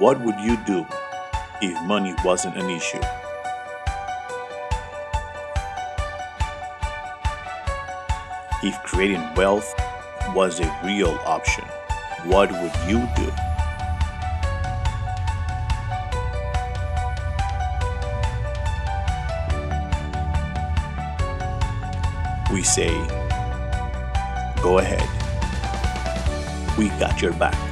What would you do if money wasn't an issue? If creating wealth was a real option, what would you do? We say, go ahead. We got your back.